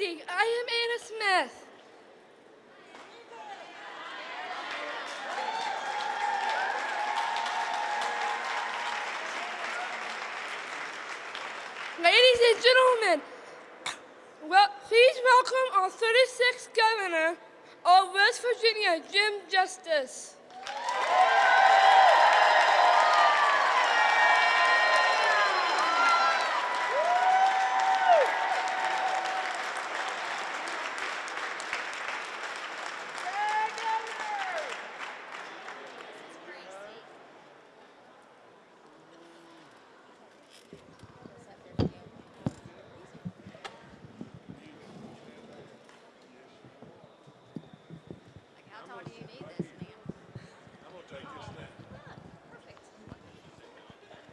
evening. I am Anna Smith. Ladies and gentlemen, well, please welcome our 36th governor of West Virginia, Jim Justice. Like, how tall do you need this, man? I'm gonna take this down. Perfect. You wanna stand here beside?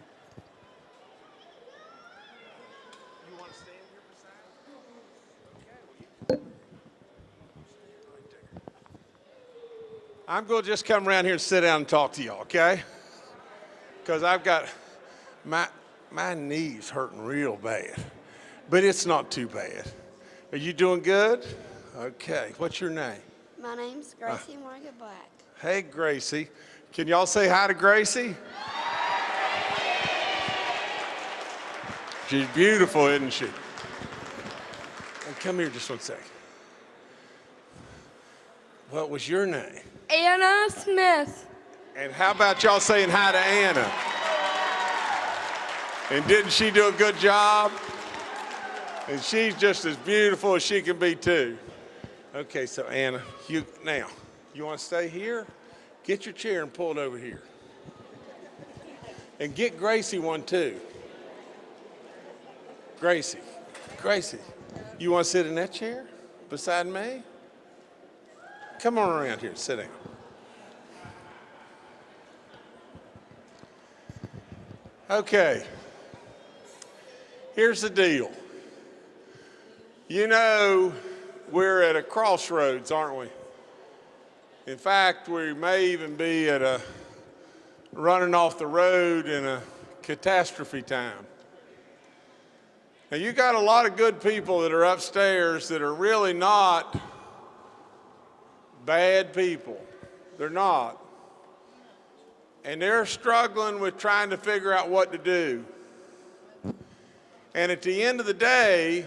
Okay, well, you. Stand right I'm gonna just come around here and sit down and talk to y'all, okay? Because I've got, my, my knees hurting real bad, but it's not too bad. Are you doing good? Okay, what's your name? My name's uh, Gracie Morgan Black. Hey, Gracie. Can y'all say hi to Gracie? She's beautiful, isn't she? Hey, come here just one second. What was your name? Anna Smith. And how about y'all saying hi to Anna? And didn't she do a good job? And she's just as beautiful as she can be too. Okay, so Anna, you now, you want to stay here? Get your chair and pull it over here. And get Gracie one too. Gracie, Gracie, you want to sit in that chair beside me? Come on around here, sit down. Okay. Here's the deal. You know, we're at a crossroads, aren't we? In fact, we may even be at a running off the road in a catastrophe time. Now, you got a lot of good people that are upstairs that are really not bad people. They're not and they're struggling with trying to figure out what to do. And at the end of the day,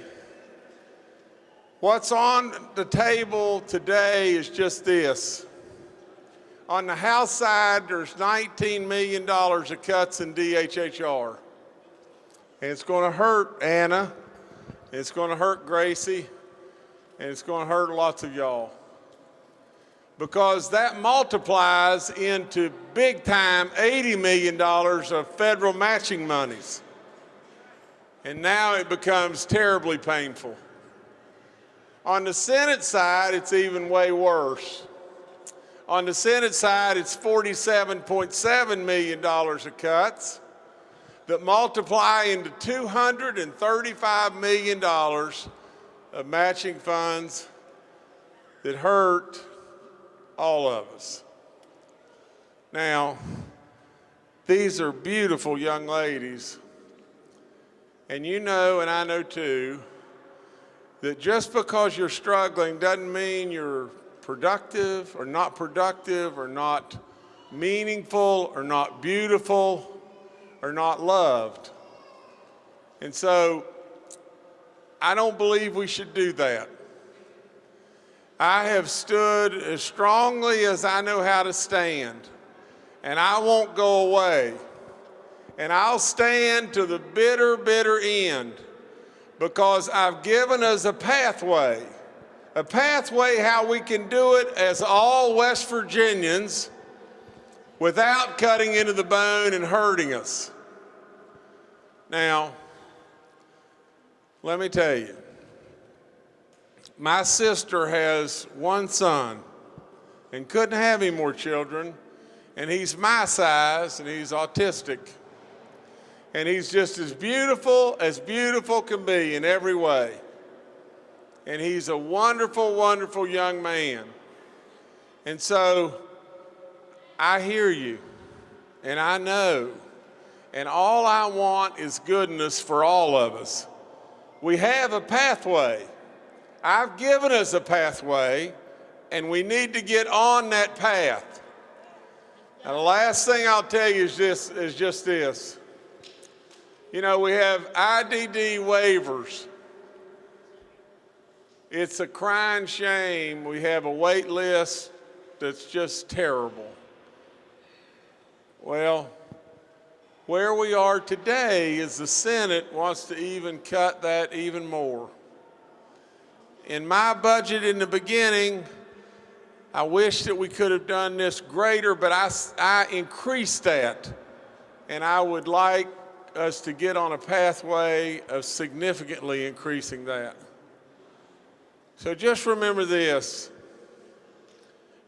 what's on the table today is just this. On the House side, there's $19 million of cuts in DHHR. And it's going to hurt Anna, it's going to hurt Gracie, and it's going to hurt lots of y'all because that multiplies into big time $80 million of federal matching monies. And now it becomes terribly painful. On the Senate side, it's even way worse. On the Senate side, it's $47.7 million of cuts that multiply into $235 million of matching funds that hurt all of us. Now, these are beautiful young ladies. And you know, and I know too, that just because you're struggling doesn't mean you're productive or not productive or not meaningful or not beautiful or not loved. And so I don't believe we should do that. I have stood as strongly as I know how to stand, and I won't go away. And I'll stand to the bitter, bitter end because I've given us a pathway, a pathway how we can do it as all West Virginians without cutting into the bone and hurting us. Now, let me tell you, my sister has one son and couldn't have any more children, and he's my size and he's autistic. And he's just as beautiful as beautiful can be in every way. And he's a wonderful, wonderful young man. And so I hear you and I know, and all I want is goodness for all of us. We have a pathway. I've given us a pathway, and we need to get on that path. And the last thing I'll tell you is, this, is just this. You know, we have IDD waivers. It's a crying shame. We have a wait list that's just terrible. Well, where we are today is the Senate wants to even cut that even more. In my budget in the beginning, I wish that we could have done this greater, but I, I increased that. And I would like us to get on a pathway of significantly increasing that. So just remember this.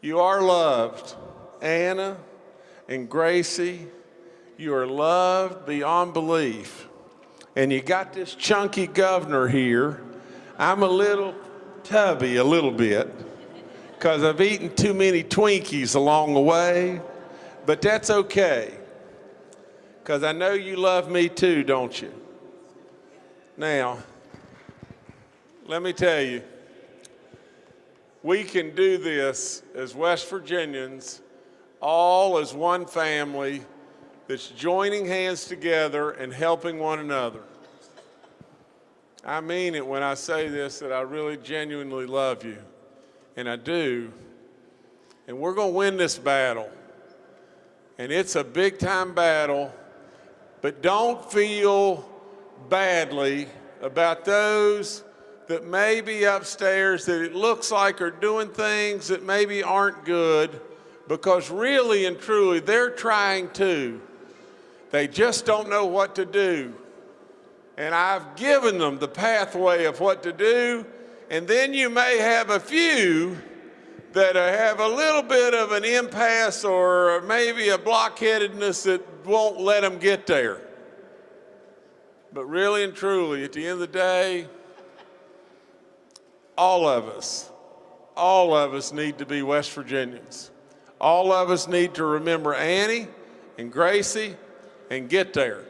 You are loved. Anna and Gracie, you are loved beyond belief. And you got this chunky governor here. I'm a little tubby, a little bit, because I've eaten too many Twinkies along the way, but that's okay. Because I know you love me too, don't you? Now, let me tell you, we can do this as West Virginians, all as one family that's joining hands together and helping one another. I mean it when I say this that I really genuinely love you, and I do. And we're going to win this battle. And it's a big time battle, but don't feel badly about those that may be upstairs that it looks like are doing things that maybe aren't good because really and truly they're trying to. They just don't know what to do. And I've given them the pathway of what to do. And then you may have a few that have a little bit of an impasse or maybe a blockheadedness that won't let them get there. But really and truly, at the end of the day, all of us, all of us need to be West Virginians. All of us need to remember Annie and Gracie and get there.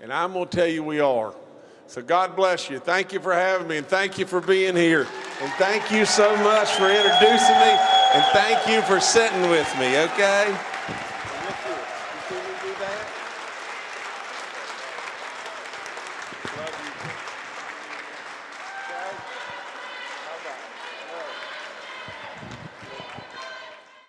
And I'm going to tell you we are. So God bless you. Thank you for having me and thank you for being here. And thank you so much for introducing me and thank you for sitting with me, okay?